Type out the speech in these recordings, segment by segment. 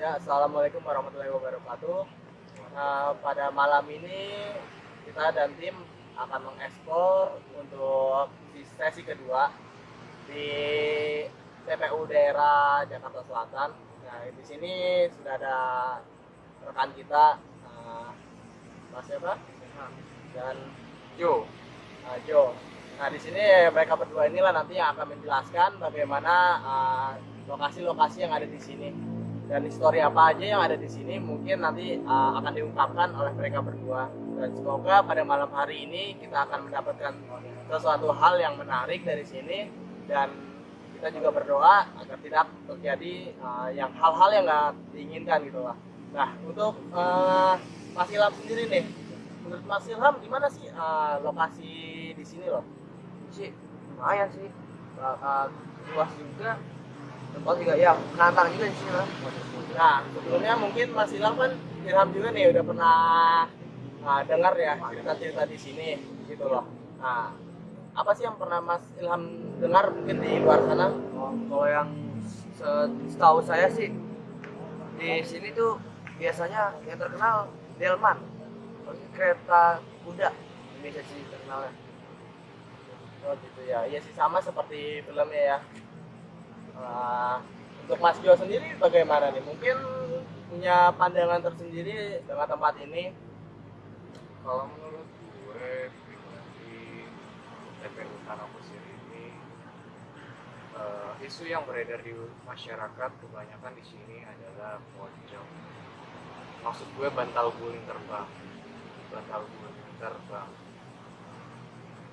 Ya, assalamualaikum warahmatullahi wabarakatuh. Nah, pada malam ini kita dan tim akan mengeksplor untuk di sesi kedua di TPU daerah Jakarta Selatan. Nah, di sini sudah ada rekan kita, uh, Mas siapa? Dan Jo, uh, Jo. Nah, di sini mereka berdua inilah nanti yang akan menjelaskan bagaimana uh, lokasi-lokasi yang ada di sini dan histori apa aja yang ada di sini mungkin nanti uh, akan diungkapkan oleh mereka berdua dan semoga pada malam hari ini kita akan mendapatkan sesuatu hal yang menarik dari sini dan kita juga berdoa agar tidak terjadi uh, yang hal-hal yang nggak diinginkan gitu lah. Nah untuk uh, Mas Ilham sendiri nih, menurut Mas Ilham gimana sih uh, lokasi di sini loh? sih lumayan sih. Luas juga. Tempat juga ya menantang juga di sini lah. Nah, sebelumnya mungkin Mas Ilham kan Ilham juga nih udah pernah nah, dengar ya cerita-cerita di sini gitu loh. Nah, apa sih yang pernah Mas Ilham dengar mungkin di luar sana? Oh, kalau yang se- setahu saya sih di sini tuh biasanya yang terkenal Delman. Kereta kuda Indonesia sih terkenalnya. Oh gitu ya. Iya sih sama seperti filmnya ya. Nah, untuk Mas Jo sendiri bagaimana nih? Mungkin punya pandangan tersendiri dengan tempat ini. kalau menurut gue pribadi TPU Tanah Kusir ini eh, isu yang beredar di masyarakat kebanyakan di sini adalah pocong maksud gue bantal guling terbang bantal guling terbang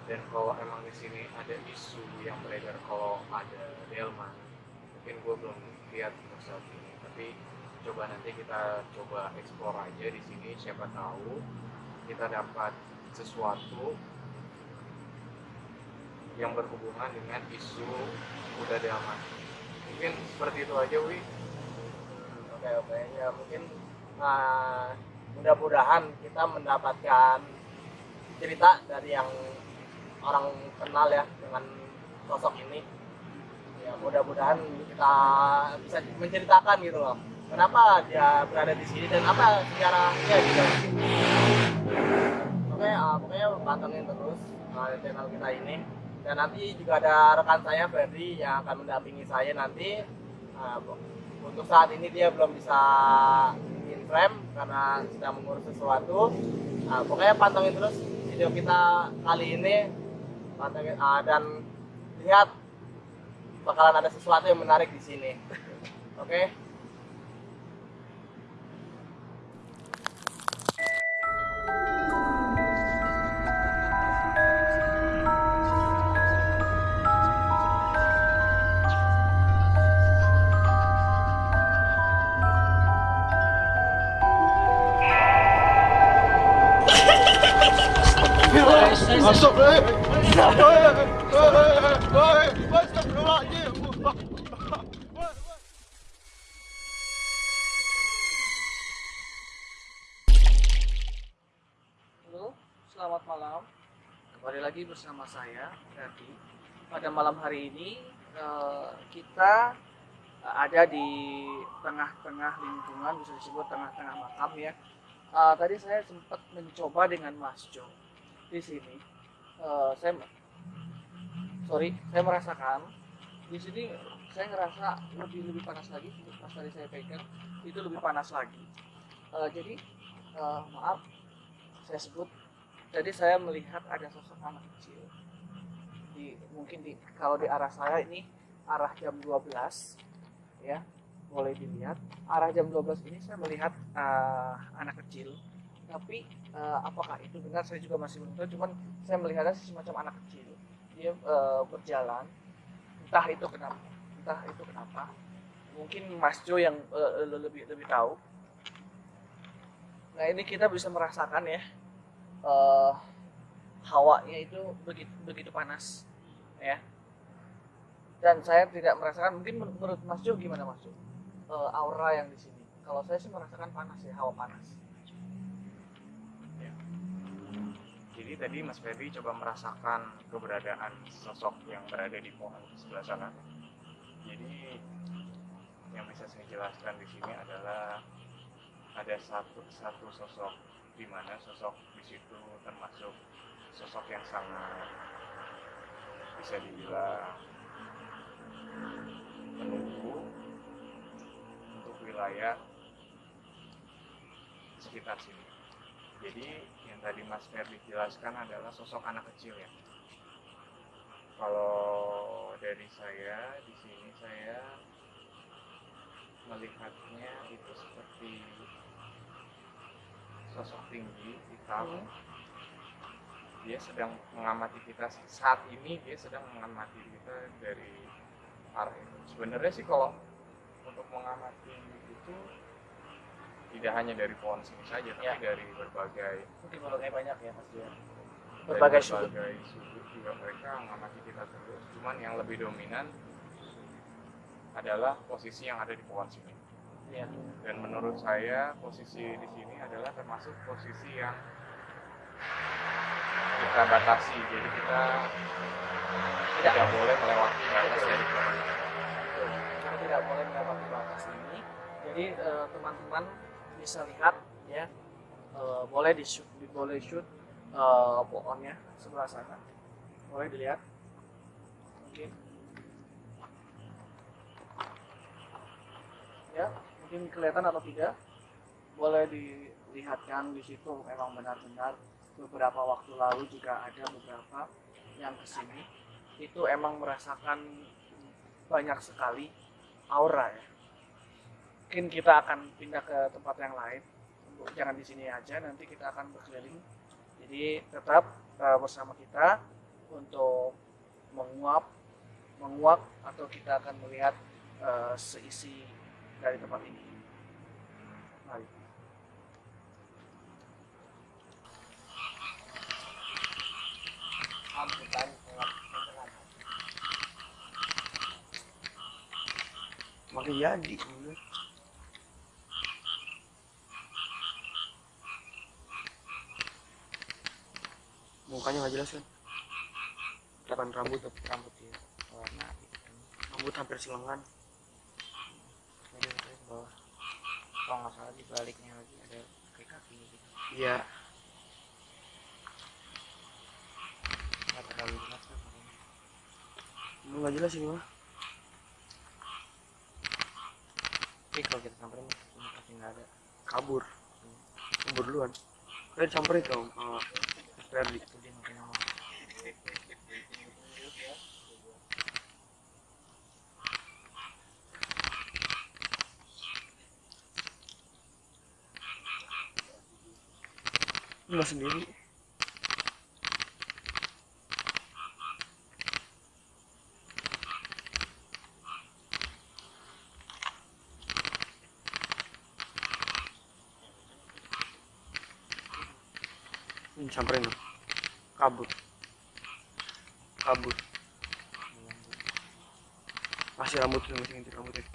dan kalau emang di sini ada isu yang beredar kalau ada delman mungkin gue belum lihat untuk saat ini tapi coba nanti kita coba explore aja di sini siapa tahu kita dapat sesuatu yang berhubungan dengan isu kuda delman mungkin seperti itu aja wi Oke oke ya mungkin nah, mudah-mudahan kita mendapatkan cerita dari yang orang kenal ya dengan sosok ini. Ya mudah-mudahan kita bisa menceritakan gitu loh. Kenapa dia berada di sini dan apa sejarahnya gitu. Oke, ah, pokoknya pantengin terus ah, channel kita ini. Dan nanti juga ada rekan saya Ferdi yang akan mendampingi saya nanti. Ah, untuk saat ini dia belum bisa in frame karena sedang mengurus sesuatu. Nah, pokoknya pantengin terus video kita kali ini pantengin ah, dan lihat bakalan ada sesuatu yang menarik di sini. Oke. Lagi bersama saya, Ferdi. Pada malam hari ini eh, kita eh, ada di tengah-tengah lingkungan, bisa disebut tengah-tengah makam ya. Eh, tadi saya sempat mencoba dengan Mas Jo di sini. Saya sorry, saya merasakan di sini saya ngerasa lebih lebih panas lagi. Pas tadi saya pegang itu lebih panas lagi. Jadi maaf saya sebut jadi saya melihat ada sosok anak kecil. Di mungkin di kalau di arah saya ini arah jam 12 ya boleh dilihat. Arah jam 12 ini saya melihat uh, anak kecil. Tapi uh, apakah itu benar? Saya juga masih belum tahu. Cuman saya melihatnya semacam anak kecil. Dia uh, berjalan. Entah itu kenapa entah itu kenapa. Mungkin Mas Jo yang uh, lebih lebih tahu. Nah ini kita bisa merasakan ya eh, hawanya itu begitu begitu panas ya. Dan saya tidak merasakan mungkin men- menurut Mas Jo gimana Mas Jo? Eh, aura yang di sini. Kalau saya sih merasakan panas ya hawa panas. Jadi tadi Mas Ferdi coba merasakan keberadaan sosok yang berada di pohon sebelah sana. Jadi yang bisa saya jelaskan di sini adalah ada satu satu sosok di mana sosok di situ termasuk sosok yang sangat bisa dibilang menunggu untuk wilayah sekitar sini. Jadi yang tadi Mas Ferdi jelaskan adalah sosok anak kecil ya. Kalau dari saya di sini saya melihatnya itu seperti sosok tinggi hitam. Dia sedang mengamati kita saat ini dia sedang mengamati kita dari arah itu. Sebenarnya sih kalau untuk mengamati itu tidak hanya dari pohon sini saja, tapi Ya. dari berbagai Mungkin berbagai banyak ya pasti ya. Berbagai sudut. berbagai sudut juga mereka mengamati kita terus. Cuman yang lebih dominan adalah posisi yang ada di pohon sini. Iya. Dan menurut saya posisi di sini adalah termasuk posisi yang kita batasi. Jadi kita Tidak. tidak boleh melewati batas dari. Kita tidak boleh melewati batas ini. Jadi eh, teman-teman bisa lihat ya eh, boleh di shoot, di- boleh shoot eh, pohonnya sebelah sana. Boleh dilihat. Mungkin. Ya, mungkin kelihatan atau tidak. Boleh dilihatkan di situ memang benar-benar beberapa waktu lalu juga ada beberapa yang ke sini itu emang merasakan banyak sekali aura ya. Mungkin kita akan pindah ke tempat yang lain. Jangan di sini aja, nanti kita akan berkeliling. Jadi tetap eh, bersama kita untuk menguap, menguap atau kita akan melihat eh, seisi dari tempat ini. Mari. Makin jadi. Mukanya nggak jelas kan? Depan rambut rambut ya. Warna hitam. Rambut hampir silengan. Jadi itu ke bawah. Kalau nggak salah di baliknya lagi ada kaki kakinya gitu. Iya. Nggak terlalu jelas kan makanya. Lu nggak jelas ini mah. Tapi kalau kita samperin ini pasti nggak ada. Kabur. Kabur duluan. Kalian samperin dong sama Mas Ferdi. Itu dia makin lama. Lu nggak sendiri. Ini samperin dong. Kabur. Kabur. Masih rambutnya, masih ngintip rambutnya.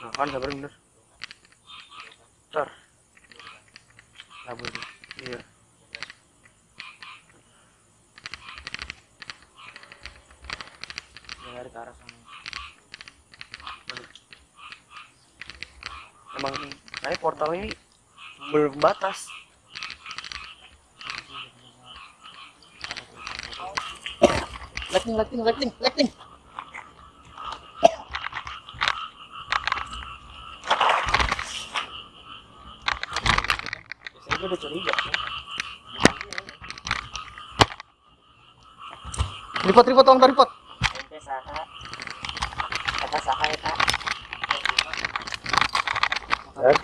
Nah kan samperin bener. Kabur. Iya. Dia lari ke arah sana. Emang kayak portal ini berbatas. Lightning, lightning, lightning, lightning. Udah curiga. Ripot, ripot, tolong ripot. Ente saha. Eta saha. Eh?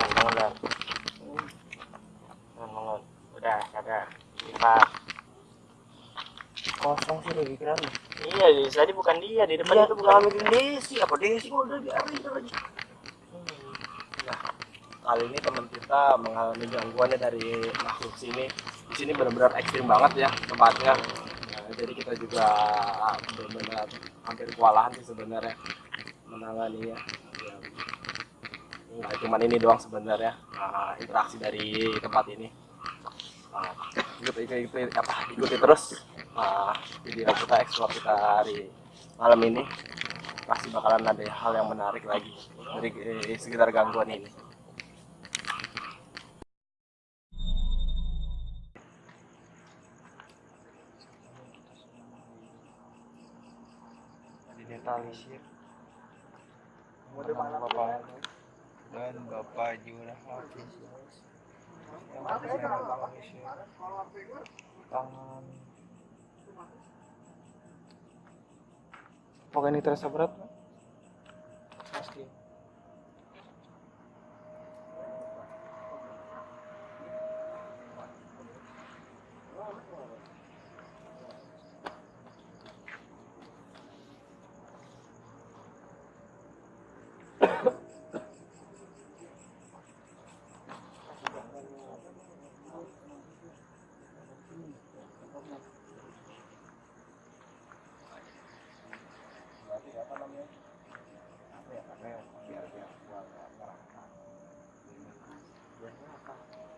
Bangun dah. Bangun. Udah, sadar. Lipat. Kosong sih lagi kira Iya, di tadi bukan dia, di depan Iya itu bukan. mikirin Desi, apa Desi udah biarin lagi. Kali ini teman kita mengalami gangguannya dari makhluk sini. Di sini benar-benar ekstrim banget ya tempatnya. Nah, jadi kita juga benar-benar hampir kewalahan sih sebenarnya menanganinya. Ya, nggak cuma ini doang sebenarnya nah, interaksi dari tempat ini. Nah, ikuti, ikuti, apa ikuti terus. Uh, video kita eksplor kita hari malam ini. Pasti bakalan ada hal yang menarik lagi dari eh, sekitar gangguan ini. Didetalisir nama bapak. dan bapak juga Hafiz yang bisa mengisir tangan apakah ini terasa berat Pak? pasti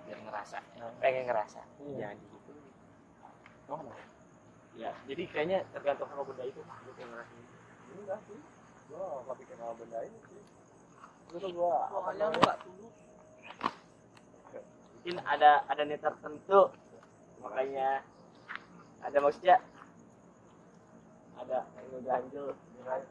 biar ngerasa pengen ngerasa Iya. jangan gitu Oh, kenapa? Ya, jadi kayaknya tergantung sama benda itu Pak, gitu ngerasain. Enggak sih. Gua nggak pikir sama benda ini sih. Itu tuh gua Soalnya lu nggak tunduk. mungkin ada ada niat tertentu makanya ada maksudnya ada yang ganjel enggak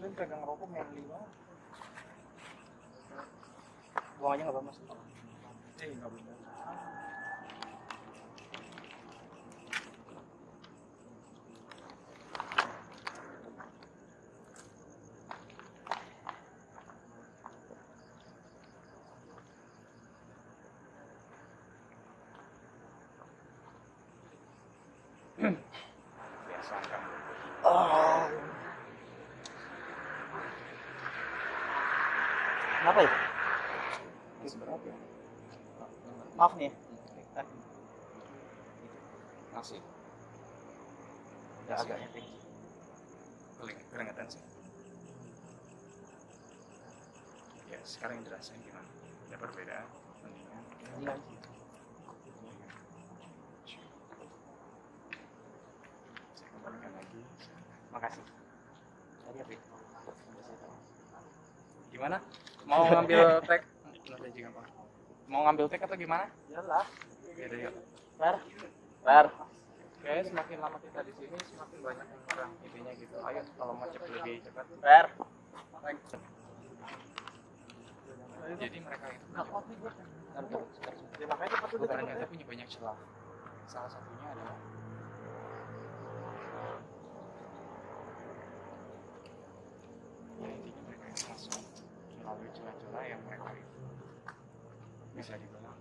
Win pegang rokok manly banget buang aja nggak apa mas. Eh nggak boleh biasa kan kenapa ya ya? Maaf nih masih ya keringetan sih. Ya sekarang dirasain gimana? Ada perbedaan? Mendingan saya kembalikan lagi. Makasih. Tadi apa ya? gimana mau ngambil tag mau ngambil tag atau gimana Iyalah. Yaudah yuk. Fer. Kayaknya semakin lama kita di sini semakin banyak yang kurang intinya gitu. Ayo kalau mau cepat lebih cepat. Fer. Jadi mereka itu gue. Ya makanya cepat udah ternyata punya banyak celah. Salah satunya adalah celah-celah yang mereka itu bisa dibilang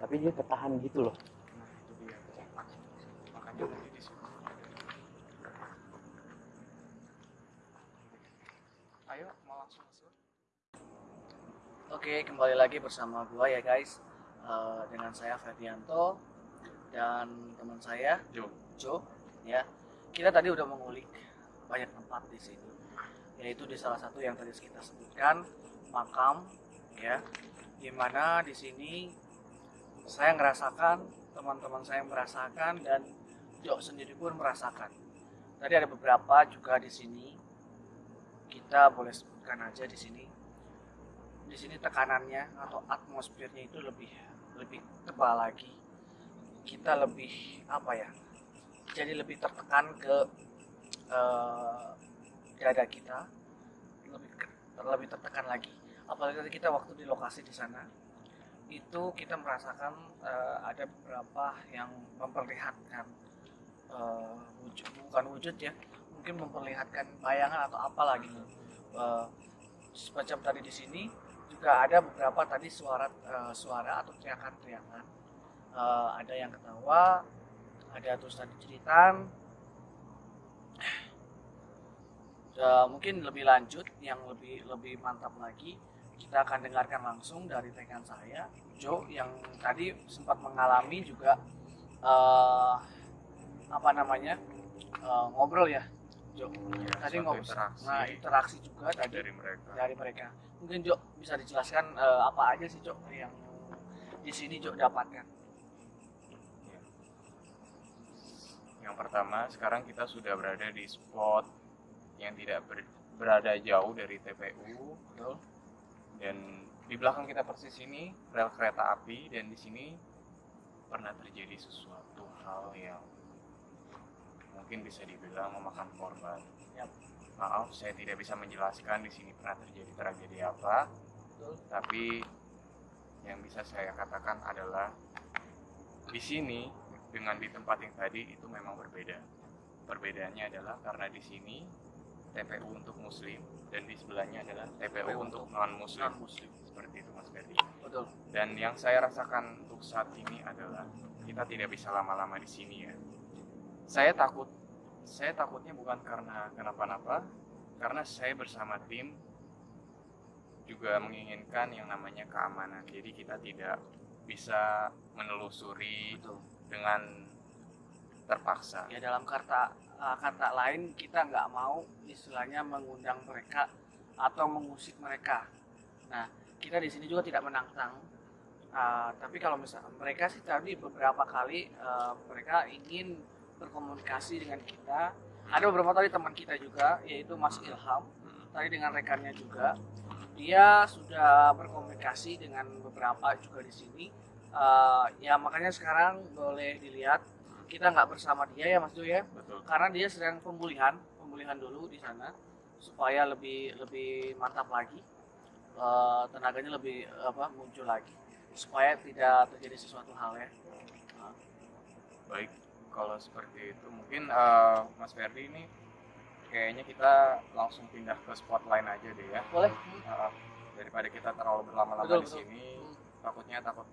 Tapi dia ketahan gitu loh. nah itu dia makanya tadi di situ ayo mau langsung masuk Oke, kembali lagi bersama gua ya guys. Eh, dengan saya Ferdianto dan teman saya Jo Jo ya. Kita tadi udah mengulik banyak tempat di sini. Yaitu di salah satu yang tadi kita sebutkan makam ya. Di mana di sini saya ngerasakan, teman-teman saya merasakan dan Jo sendiri pun merasakan. Tadi ada beberapa juga di sini kita boleh sebutkan aja di sini di sini tekanannya atau atmosfernya itu lebih lebih tebal lagi kita lebih apa ya jadi lebih tertekan ke eh, dada kita lebih lebih tertekan lagi apalagi tadi kita waktu di lokasi di sana itu kita merasakan eh, ada beberapa yang memperlihatkan eh, wujud bukan wujud ya mungkin memperlihatkan bayangan atau apalah gitu. Eh, semacam tadi di sini juga ada beberapa tadi suara eh, suara atau teriakan-teriakan. Eh, ada yang ketawa ada terus tadi jeritan. Eh, mungkin lebih lanjut yang lebih lebih mantap lagi kita akan dengarkan langsung dari rekan saya Jo yang tadi sempat mengalami juga eh, apa namanya eh, ngobrol ya Jo? Tadi suatu ngobrol interaksi. Nah interaksi juga tadi dari mereka. dari mereka. Mungkin Jo bisa dijelaskan eh, apa aja sih Jo yang di sini Jo dapatkan? Yang pertama, sekarang kita sudah berada di spot yang tidak ber- berada jauh dari TPU betul dan di belakang kita persis ini rel kereta api dan di sini pernah terjadi sesuatu hal yang mungkin bisa dibilang memakan korban. Yap. Maaf, saya tidak bisa menjelaskan di sini pernah terjadi tragedi apa, betul tapi yang bisa saya katakan adalah di sini dengan di tempat yang tadi itu memang berbeda. Perbedaannya adalah karena di sini TPU untuk muslim dan di sebelahnya adalah TPU untuk non muslim. muslim Seperti itu Mas Ferdi. betul Dan yang saya rasakan untuk saat ini adalah kita tidak bisa lama-lama di sini ya. Saya takut, saya takutnya bukan karena kenapa-napa, karena saya bersama tim juga menginginkan yang namanya keamanan. Jadi kita tidak bisa menelusuri betul dengan terpaksa. ya dalam kata uh, kata lain kita nggak mau istilahnya mengundang mereka atau mengusik mereka. Nah kita di sini juga tidak menantang. Uh, tapi kalau misalnya mereka sih tadi beberapa kali uh, mereka ingin berkomunikasi dengan kita. Ada beberapa tadi teman kita juga yaitu Mas Ilham tadi dengan rekannya juga. Dia sudah berkomunikasi dengan beberapa juga di sini. Uh, ya makanya sekarang boleh dilihat kita nggak bersama dia ya Mas Jo ya Betul. karena dia sedang pemulihan pemulihan dulu di sana supaya lebih lebih mantap lagi Eh, tenaganya lebih apa muncul lagi supaya tidak terjadi sesuatu hal ya Baik, kalau seperti itu mungkin eh, Mas Ferdi ini kayaknya kita langsung pindah ke spot lain aja deh ya. boleh Uh, daripada kita terlalu berlama-lama di betul. sini takutnya takut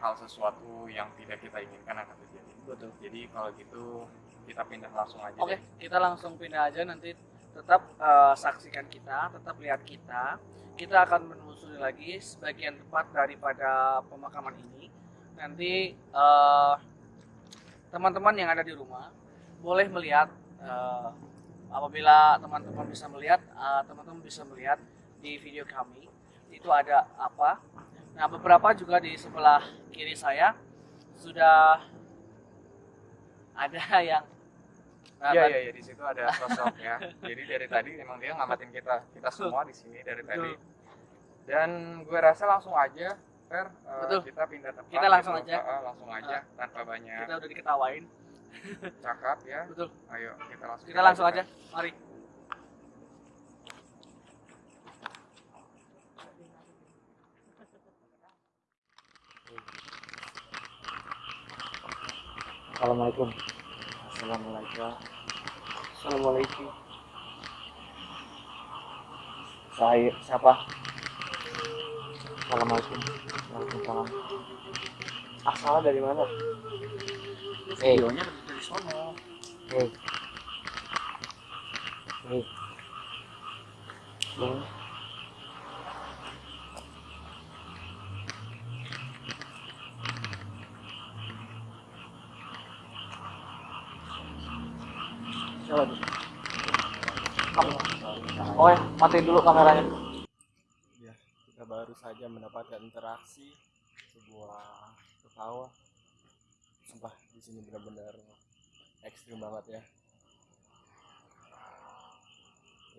hal sesuatu yang tidak kita inginkan akan terjadi betul jadi kalau gitu kita pindah langsung aja oke deh. kita langsung pindah aja. Nanti tetap eh, saksikan kita tetap lihat kita. Kita akan menelusuri lagi sebagian tempat daripada pemakaman ini. Nanti eh, teman-teman yang ada di rumah boleh melihat eh, apabila teman-teman bisa melihat teman-teman bisa melihat di video kami. Itu ada apa? Nah beberapa juga di sebelah kiri saya sudah ada yang Iya iya iya di situ ada sosok ya. Jadi dari tadi emang dia ngamatin kita kita semua di sini dari tadi. Dan gue rasa langsung aja Fer, Betul. kita pindah tempat. Kita langsung gitu. aja. Eh, langsung aja tanpa banyak kita udah diketawain cakap ya. betul Ayo kita langsung. kita langsung aja mari Assalamualaikum. Assalamualaikum. Assalamualaikum. Saya siapa? Assalamualaikum. Waalaikumsalam. Asalnya dari mana? Eh, videonya dari sono eh. Eh. Hmm. coba dulu Oke, matiin dulu kameranya. Ya, kita baru saja mendapatkan interaksi sebuah ketawa. Sumpah di sini benar-benar ekstrim banget ya.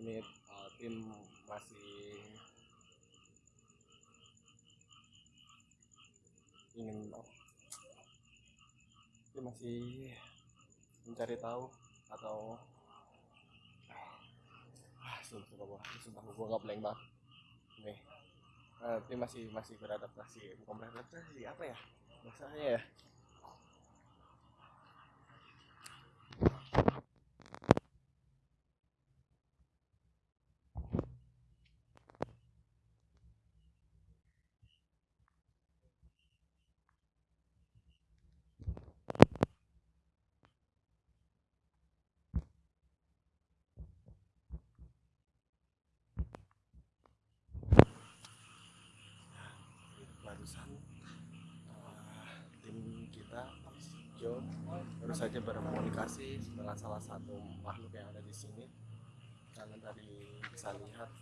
ini uh, tim masih ingin tim masih mencari tahu atau sumpah sumpah sumpah gue nggak blank banget. Nih. Eh, tim masih masih beradaptasi bukan beradaptasi apa ya? Bahasanya ya barusan uh, tim kita Jo baru saja berkomunikasi dengan salah satu makhluk yang ada di sini. Kalian tadi bisa lihat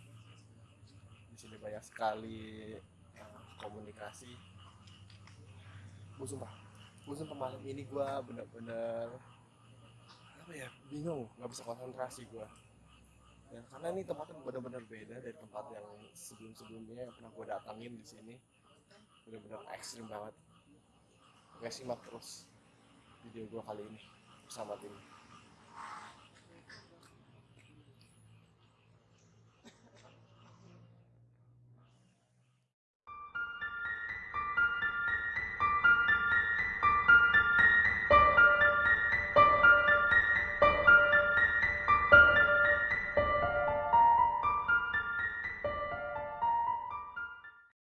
di sini banyak sekali uh, komunikasi. Gue sumpah gue sumpah malam ini gue bener-bener apa ya bingung nggak bisa konsentrasi gue ya karena ini tempatnya benar-benar beda dari tempat yang sebelum-sebelumnya yang pernah gue datangin di sini benar-benar ekstrim banget. Oke simak terus video gue kali ini bersama tim